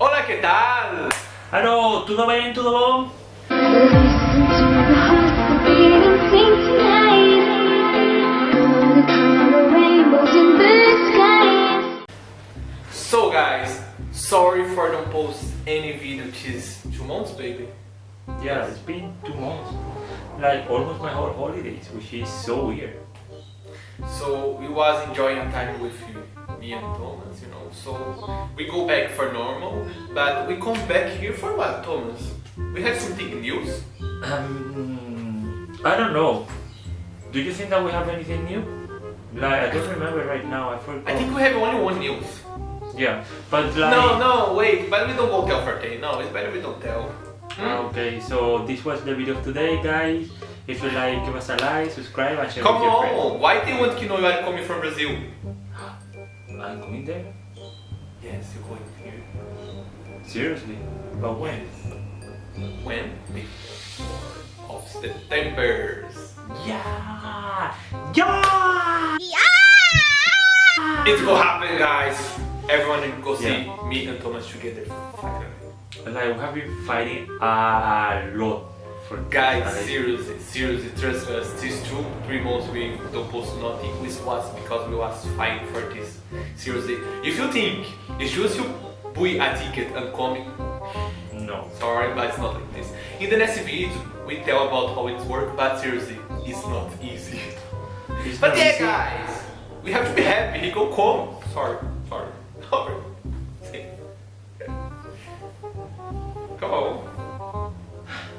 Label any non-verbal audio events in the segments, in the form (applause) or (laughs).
Hola, ¿qué tal? Aló, tudo bem, tudo bom? Listen to the heart beat and sing tonight. Gonna color rainbows in the skies. So guys, sorry for don't post any video these two months, baby. Yeah, it's been two months. Like almost my whole holidays, which is so weird. So we was enjoying time with you, me and Thomas, you know. So we go back for normal, but we come back here for what, Thomas? We have something news. Um, I don't know. Do you think that we have anything new? Like, I don't remember right now, I forgot. I think we have only one news. Yeah, but like... No, no, wait, but we don't go tell Forte. No, it's better we don't tell. Hmm? Okay, so this was the video of today, guys. If you like, give us a like, subscribe, and share Come with your friends. on, why they want to know you are coming from Brazil? I'm going there? Yes, you're going here. Seriously? But when? When? Of September's. Yeah! Yeah! It will happen, guys. Everyone will go see Yeah. me and Thomas together. Finally. Like, we have been fighting a lot for Guys, seriously, seriously, trust us. These two, three months we don't post nothing. This was because we was fighting for this. Seriously, if you think it's just you buy a ticket and come, No. sorry, but it's not like this. In the next video, we tell about how it works, but seriously, it's not easy. It's But not yeah, easy. guys, we have to be happy. He go come. Sorry, sorry, (laughs) sorry.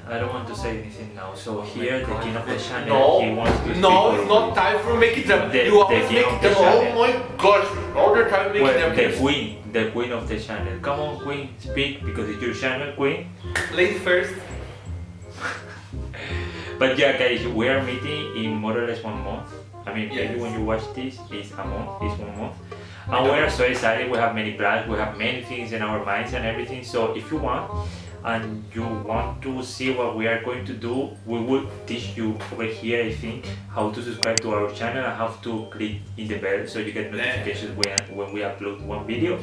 I don't want to say anything now. So here, the king of the channel, No, he wants to no, speak it's not time for making them. The- you the always king make of the them. Oh my gosh, all the time making Well, them. the queen, the queen of the channel. Come on, queen, speak because it's your channel, queen. Ladies first. (laughs) But yeah, guys, we are meeting in more or less one month. I mean, maybe Yes. when you watch this, it's a month, it's one month. And we are so excited. We have many plans. We have many things in our minds and everything. So if you want, and you want to see what we are going to do, we will teach you over here. I think how to subscribe to our channel and how to click in the bell so you get notifications when when we upload one video.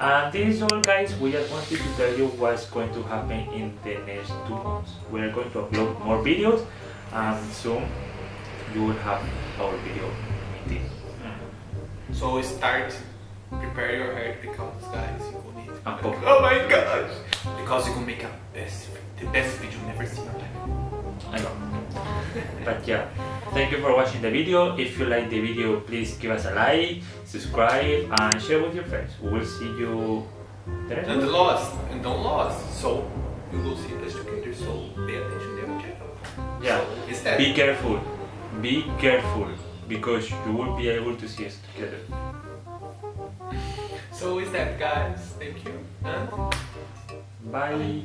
And this is all guys, we just wanted to tell you what's going to happen in the next two months. We are going to upload more videos and soon you will have our video meeting. So start. Your guys, you will need. Oh my gosh! Because you can make a best, the best video you never seen in your life. I know. But yeah, thank you for watching the video. If you like the video, please give us a like, subscribe and share with your friends. We will see you the next And one. lost, and don't lost. So you will see us together. So pay attention to our channel. Yeah, So, is that be careful. Be careful because you will be able to see us together. So is that guys? Thank you. Bye.